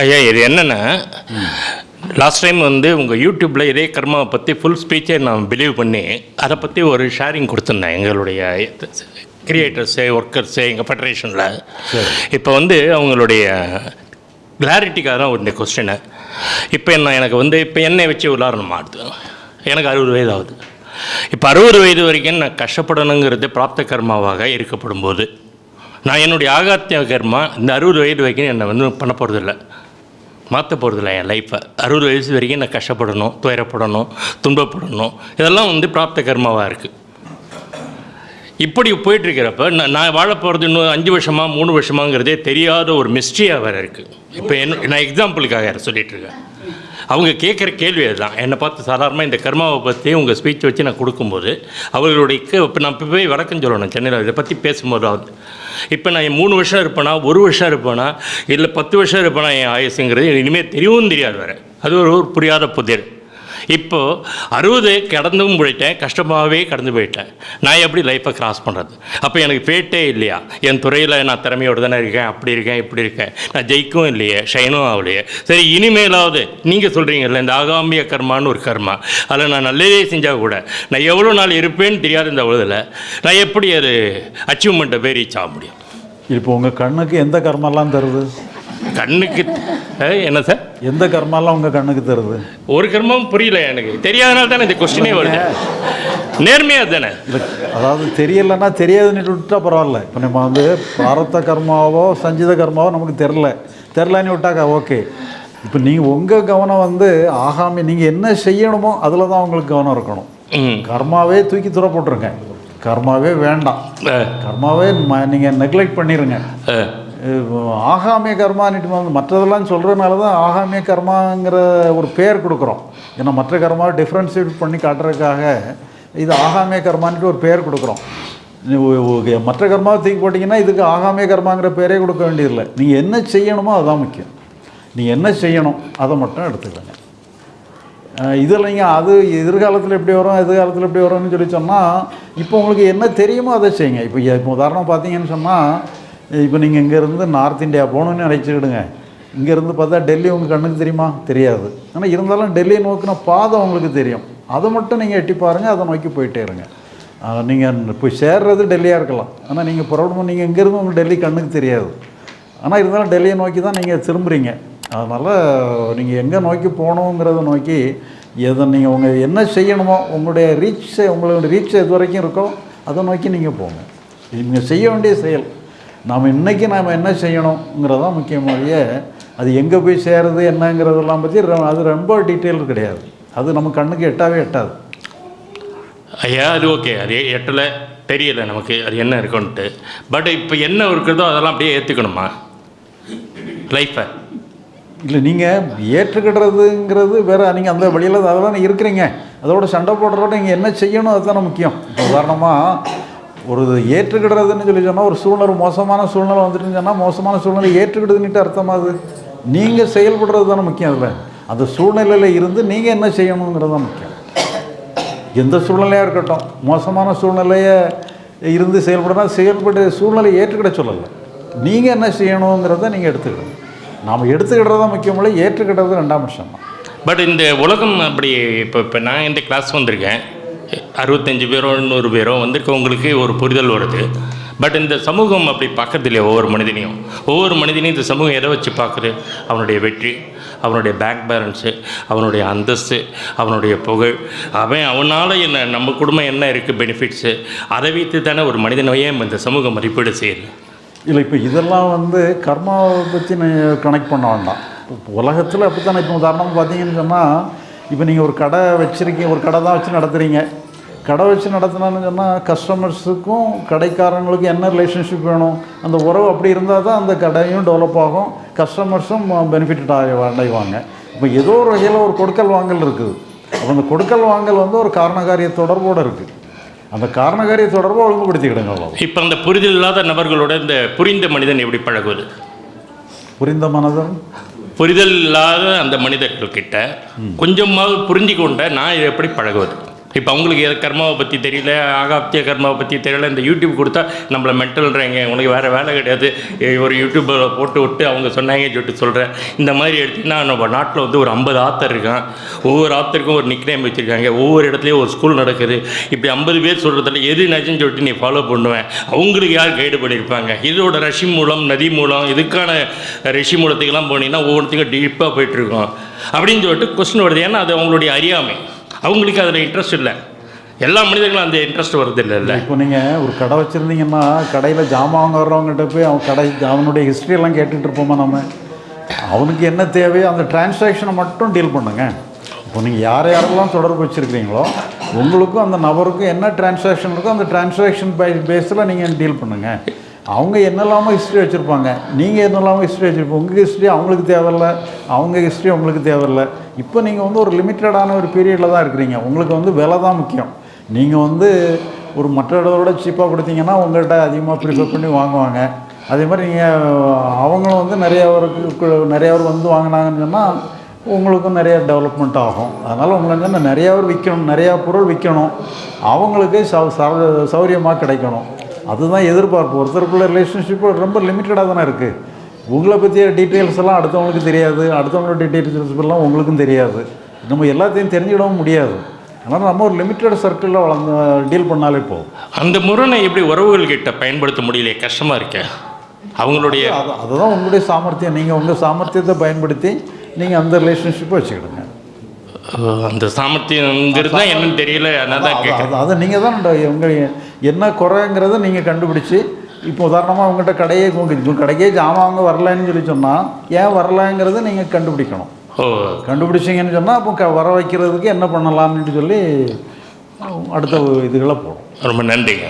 ஐயா இது என்னென்னா லாஸ்ட் டைம் வந்து உங்கள் யூடியூப்பில் இதே கர்மாவை பற்றி ஃபுல் ஸ்பீச்சை நான் பிலீவ் பண்ணி அதை பற்றி ஒரு ஷேரிங் கொடுத்துருந்தேன் எங்களுடைய கிரியேட்டர்ஸு ஒர்க்கர்ஸு எங்கள் ஃபெடரேஷனில் இப்போ வந்து அவங்களுடைய கிளாரிட்டிக்காக தான் இந்த கொஸ்டினை இப்போ என்ன எனக்கு வந்து இப்போ என்னை வச்சு உதாரணம் ஆடுது எனக்கு அறுபது வயது ஆகுது. இப்போ அறுபது வயது வரைக்கும் நான் கஷ்டப்படணுங்கிறது பிராப்த கர்மாவாக இருக்கப்படும் போது நான் என்னுடைய ஆகாத்திய கர்மா இந்த அறுபது வயது வரைக்கும் என்னை வந்து பண்ண போகிறதில்ல மாற்ற போகிறதில்ல என் லைஃப்பை அறுபது வயசு வரைக்கும் நான் கஷ்டப்படணும் துயரப்படணும் துன்பப்படணும். இதெல்லாம் வந்து பிராப்த கர்மாவாக இருக்குது இப்படி போயிட்டுருக்கிறப்ப நான் நான் வாழ போகிறது இன்னும் அஞ்சு வருஷமா மூணு வருஷமாங்கிறதே தெரியாத ஒரு மிஸ்ட்ரியாக வேறு இருக்குது இப்போ என்ன நான் எக்ஸாம்பிளுக்காக சொல்லிட்டு இருக்கேன் அவங்க கேட்குற கேள்வி அதுதான். என்னை பார்த்து சாதாரணமாக இந்த கர்மாவை பற்றி உங்கள் ஸ்பீச் வச்சு நான் கொடுக்கும்போது அவர்களுடைய இப்போ நான் இப்போ போய் வழக்கம் சொல்லணும் சென்னையில். இதை பற்றி பேசும்போதாவது இப்போ நான் மூணு வருஷம் இருப்பேனா ஒரு வருஷம் இருப்பேனா இல்லை பத்து வருஷம் இருப்பேனா என் ஆயுசுங்கிறது இனிமேல் தெரியவும் தெரியாது வேறு. அது ஒரு ஒரு புரியாத புதிர். இப்போது அறுபது கடந்தும் போயிட்டேன் கஷ்டமாகவே கடந்து போயிட்டேன். நான் எப்படி லைஃப்பை கிராஸ் பண்ணுறது அப்போ எனக்கு ஃபேட்டே இல்லையா? என் துறையில் நான் திறமையோடு தானே இருக்கேன் அப்படி இருக்கேன் இப்படி இருக்கேன். நான் ஜெயிக்கவும் இல்லையே ஷைனும் ஆகலையே. சரி இனிமேலாவது நீங்கள் சொல்கிறீங்கல்ல இந்த ஆகாமிய கர்மான்னு ஒரு கர்மா. அதில் நான் நல்லதே செஞ்சால் கூட நான் எவ்வளோ நாள் இருப்பேன்னு தெரியாத இந்த உலகத்தில் நான் எப்படி அது அச்சீவ்மெண்ட்டை போய் ரீச் ஆக முடியும்? இப்போ உங்கள் கண்ணுக்கு எந்த கர்மெல்லாம் தருது? கண்ணுக்கு என்ன சார்? எந்த கர்மெல்லாம் உங்கள் கண்ணுக்கு தருது ஒரு கர்மம் புரியல எனக்கு. தெரியாதனால தானே இந்த கொஸ்டினே வருது. நேர்மையாக தானே? அதாவது தெரியலைன்னா தெரியாதுன்னு விட்டா பரவாயில்ல. இப்போ நம்ம வந்து பிராரத்த கர்மாவோ சஞ்சித கர்மாவோ நமக்கு தெரில தெரிலன்னு விட்டாக்கா ஓகே இப்போ நீங்கள் உங்கள் கவனம் வந்து ஆகாமி நீங்கள் என்ன செய்யணுமோ அதில் தான் உங்களுக்கு கவனம் இருக்கணும். கர்மாவே தூக்கி தூர போட்டுருங்க கர்மாவே வேண்டாம். கர்மாவே நீங்கள் நெக்லெக்ட் பண்ணிடுங்க ஆகாமிய கர்மான்னுட்டு வந்து மற்றதெல்லாம் சொல்கிறதுனால தான் ஆகாமிய கர்மாங்கிற ஒரு பேர் கொடுக்குறோம். ஏன்னா மற்ற கர்மாவை டிஃப்ரென்ஷியேட் பண்ணி காட்டுறதுக்காக இது ஆகாமிய கர்மான்ட்டு ஒரு பேர் கொடுக்குறோம். மற்ற கர்மாவை தூக்கி போட்டிங்கன்னா இதுக்கு ஆகாமிய கர்மாங்கிற பேரே கொடுக்க வேண்டியதில்லை. நீங்கள் என்ன செய்யணுமோ அதுதான் முக்கியம். நீங்கள் என்ன செய்யணும் அதை மட்டும் எடுத்துக்கோங்க. இதில் நீங்கள் அது எதிர்காலத்தில் எப்படி வரும் எதிர்காலத்தில் எப்படி வரும்னு சொல்லி சொன்னால் இப்போ உங்களுக்கு என்ன தெரியுமோ அதை செய்யுங்க. இப்போ இப்போ உதாரணம் பார்த்தீங்கன்னு சொன்னால் இப்போ நீங்கள் இங்கேருந்து நார்த் இந்தியா போகணுன்னு நினச்சிக்கிடுங்க. இங்கேருந்து பார்த்தா டெல்லி உங்கள் கண்ணுக்கு தெரியுமா? தெரியாது. ஆனால் இருந்தாலும் டெல்லியை நோக்கின பாதை உங்களுக்கு தெரியும். அதை மட்டும் நீங்கள் எட்டி பாருங்கள் அதை நோக்கி போயிட்டே இருங்க. நீங்கள் போய் சேர்றது டெல்லியாக இருக்கலாம். ஆனால் நீங்கள் புறப்படும் நீங்கள் இங்கேருந்து உங்களுக்கு டெல்லி கண்ணுக்கு தெரியாது. ஆனால் இருந்தாலும் டெல்லியை நோக்கி தான் நீங்கள் திரும்புகிறீங்க அதனால் நீங்கள் எங்கே நோக்கி போகணுங்கிறத நோக்கி எதை நீங்கள் உங்கள் என்ன செய்யணுமோ உங்களுடைய ரீச் உங்களுடைய ரீச் எது வரைக்கும் இருக்கோ அதை நோக்கி நீங்கள் போங்க. நீங்கள் செய்ய வேண்டிய செயல். நாம் இன்றைக்கி நாம் என்ன செய்யணுங்கிறதான் முக்கியமாகிய அது எங்கே போய் சேருது என்னங்கிறதெல்லாம் பற்றி அது ரொம்ப டீட்டெயில் கிடையாது. அது நம்ம கண்ணுக்கு எட்டாவே எட்டாது. ஐயா அது ஓகே. அது எட்டில் தெரியல நமக்கு அது என்ன இருக்குன்ட்டு. பட் இப்போ என்ன இருக்கிறதோ அதெல்லாம் அப்படியே ஏற்றுக்கணுமா லைஃப்பை இல்லை நீங்கள் ஏற்றுக்கிடுறதுங்கிறது வேறு நீங்கள் அந்த வழியில் அதெல்லாம் இருக்கிறீங்க. அதோட சண்டை போடுறதோட நீங்கள் என்ன செய்யணும் அதுதானே முக்கியம். உதாரணமாக ஒரு ஏற்றுக்கிடுறதுன்னு சொல்லி சொன்னால் ஒரு சூழ்நிலை மோசமான சூழ்நிலை வந்துட்டுன்னு சொன்னால் மோசமான சூழ்நிலை ஏற்றுக்கிடுதுன்னுட்டு அர்த்தமாகுது நீங்கள் செயல்படுறது தானே முக்கியம் அதில். அந்த சூழ்நிலையில் இருந்து நீங்கள் என்ன செய்யணுங்கிறது தான் முக்கியம். எந்த சூழ்நிலையாக இருக்கட்டும் மோசமான சூழ்நிலையை இருந்து செயல்படுனா செயல்பட்டு சூழ்நிலையை ஏற்றுக்கிட சொல்லலை. நீங்கள் என்ன செய்யணுங்கிறத நீங்கள் எடுத்துக்கிடணும் நாம் எடுத்துக்கிட்டது தான் முக்கியமில்லை ஏற்றுக்கிட்டது ரெண்டாம் விஷயம் தான் பட் இந்த உலகம் அப்படி இப்போ இப்போ நான் இந்த கிளாஸ் வந்திருக்கேன். அறுபத்தஞ்சு பேரோ நூறு பேரோ வந்திருக்கவங்களுக்கு ஒரு புரிதல் வருது. பட் இந்த சமூகம் அப்படி பார்க்கறது இல்லையா ஒவ்வொரு மனிதனையும்? ஒவ்வொரு மனிதனையும் இந்த சமூகம் எதை வச்சு பார்க்குது? அவனுடைய வெற்றி அவனுடைய பேங்க் பேலன்ஸு அவனுடைய அந்தஸ்து அவனுடைய புகழ். அவன் அவனால் என்ன நம்ம குடும்பம் என்ன இருக்குது பெனிஃபிட்ஸு அதை வைத்து தானே ஒரு மனிதனையே இந்த சமூகம் மதிப்பீடு செய்யுது? இல்லை இப்போ இதெல்லாம் வந்து கர்மாவை பற்றி கனெக்ட் பண்ண வேண்டாம். இப்போ உலகத்தில் அப்படித்தானே. இப்போ உதாரணம் பார்த்தீங்கன்னு சொன்னால் இப்போ நீங்கள் ஒரு கடை வச்சுருக்கீங்க ஒரு கடை தான் வச்சு நடத்துகிறீங்க கடை வச்சு நடத்தினான்னு சொன்னால் கஸ்டமர்ஸுக்கும் கடைக்காரங்களுக்கும் என்ன ரிலேஷன்ஷிப் வேணும்? அந்த உறவு அப்படி இருந்தால் தான் அந்த கடையும் டெவலப் ஆகும். கஸ்டமர்ஸும் பெனிஃபிட் அடைவாங்க. இப்போ ஏதோ ஒரு வகையில் ஒரு கொடுக்கல் வாங்கல் இருக்குது. அப்போ அந்த கொடுக்கல் வாங்கல் வந்து ஒரு காரணகாரிய தொடர்போடு இருக்குது அந்த காரணகாரிய தொடர்பை ஒழுங்குபடுத்திக்கிடுங்க அவ்வளோ இப்போ அந்த புரிதல் இல்லாத நபர்களோட இந்த புரிந்த மனிதன் எப்படி பழகுவது? புரிந்த மனதன்? புரிதல் இல்லாத அந்த மனிதர்கள்கிட்ட கொஞ்சமாவது புரிஞ்சு கொண்ட நான் எப்படி பழகுவது? இப்போ அவங்களுக்கு எது கர்மாவை பற்றி தெரியல ஆகாப்திய கர்மாவை பற்றி தெரியல இந்த யூடியூப் கொடுத்தா நம்மளை மென்டல்ன்றாங்க உனக்கு வேறு வேலை கிடையாது. ஒரு யூடியூப்பில் போட்டு விட்டு அவங்க சொன்னாங்க சொல்லிட்டு சொல்கிறேன் இந்த மாதிரி எடுத்திங்கன்னா நம்ம நாட்டில் வந்து ஒரு ஐம்பது ஆத்தர் இருக்கான். ஒவ்வொரு ஆத்தருக்கும் ஒரு நிக்னேம் வச்சுருக்காங்க. ஒவ்வொரு இடத்துலையும் ஒரு ஸ்கூல் நடக்குது. இப்படி ஐம்பது பேர் சொல்கிறதுல எது நச்சுன்னு சொல்லிட்டு நீ ஃபாலோ பண்ணுவேன். அவங்களுக்கு யார் கைடு பண்ணியிருப்பாங்க? இதோட ரஷி மூலம் நதி மூலம் இதுக்கான ரிஷி மூலத்துக்கெல்லாம் போனீங்கன்னா ஒவ்வொருத்தையும் டீப்பாக போயிட்டுருக்கோம் அப்படின்னு சொல்லிட்டு கொஸ்டின் வருது. ஏன்னா அது அவங்களுடைய அறியாமை. அவங்களுக்கு அதில் இன்ட்ரெஸ்ட் இல்லை. எல்லா மனிதர்களும் அந்த இன்ட்ரெஸ்ட் வருது இல்லை இப்போ நீங்கள் ஒரு கடை வச்சுருந்தீங்கன்னா கடையில் ஜாமான் வாங்குறவங்ககிட்ட போய் அவன் கடை அவனுடைய ஹிஸ்ட்ரியெல்லாம் எல்லாம் கேட்டுட்டு இருப்போமா நம்ம அவனுக்கு என்ன தேவையோ அந்த டிரான்சாக்ஷனை மட்டும் டீல் பண்ணுங்க. இப்போ நீங்கள் யார் யாரெல்லாம் தொடர்பு வச்சுருக்கிறீங்களோ உங்களுக்கும் அந்த நபருக்கும் என்ன டிரான்சாக்ஷன் இருக்கோ அந்த டிரான்சாக்ஷன் பை பேஸில் நீங்கள் டீல் பண்ணுங்கள் அவங்க என்னெல்லாமோ ஹிஸ்ட்ரி வச்சுருப்பாங்க. நீங்கள் என்னெல்லாமோ ஹிஸ்ட்ரி வச்சுருப்போம் உங்கள் ஹிஸ்ட்ரி அவங்களுக்கு தேவையில்ல. அவங்க ஹிஸ்ட்ரி உங்களுக்கு தேவையில்ல. இப்போ நீங்கள் வந்து ஒரு லிமிட்டடான ஒரு பீரியடில் தான் இருக்கிறீங்க. உங்களுக்கு வந்து விலை தான் முக்கியம். நீங்கள் வந்து ஒரு மற்ற இடத்தோட சீப்பாக கொடுத்தீங்கன்னா உங்கள்கிட்ட அதிகமாக ப்ரிஃபர் பண்ணி வாங்குவாங்க. அதே மாதிரி நீங்கள் அவங்களும் வந்து நிறைய பேருக்கு நிறைய பேர் வந்து வாங்கினாங்கன்னு சொன்னால் உங்களுக்கும் நிறைய டெவலப்மெண்ட் ஆகும். அதனால் உங்களுக்கு வந்து நிறையா பேர் விற்கணும். நிறையா பொருள் விற்கணும். அவங்களுக்கு சௌ- சௌரியமாக கிடைக்கணும். அதுதான் எதிர்பார்ப்பு. ஒருத்தருக்குள்ள ரிலேஷன்ஷிப் ரொம்ப லிமிட்டடாக தானே இருக்குது உங்களை பற்றிய டீட்டெயில்ஸ் எல்லாம் அடுத்தவங்களுக்கு தெரியாது. அடுத்தவங்களோட டீட்டெயில்ஸ் எல்லாம் உங்களுக்கும் தெரியாது. நம்ம எல்லாத்தையும் தெரிஞ்சிடவும் முடியாது. அதனால் நம்ம ஒரு லிமிட்டட் சர்க்கிளில் வளர்ந்து டீல் பண்ணாலே போதும். அந்த முரணை எப்படி உறவுகள் கிட்ட பயன்படுத்த முடியலையே? கஷ்டமாக இருக்க. அவங்களுடைய அது அதுதான் உங்களுடைய சாமர்த்தியம். நீங்கள் உங்கள் சாமர்த்தியத்தை பயன்படுத்தி நீங்கள் அந்த ரிலேஷன்ஷிப்பை வச்சுக்கிடுங்க. அந்த சாமர்த்தியங்கிறது தான் என்னன்னு தெரியல அதனால தான் அது நீங்கள் தான் உங்கள் என்ன குறைங்கிறத நீங்கள் கண்டுபிடிச்சி இப்போ உதாரணமாக உங்கள்கிட்ட கடையே கடைக்கே ஜாமான் வாங்க வரலைன்னு சொல்லி சொன்னால் ஏன் வரலைங்கிறத நீங்கள் கண்டுபிடிக்கணும். கண்டுபிடிச்சிங்கன்னு சொன்னால் அப்போ வர வைக்கிறதுக்கு என்ன பண்ணலாம்னு சொல்லி அடுத்த இதுகளை போடும் ரொம்ப நன்றிங்க.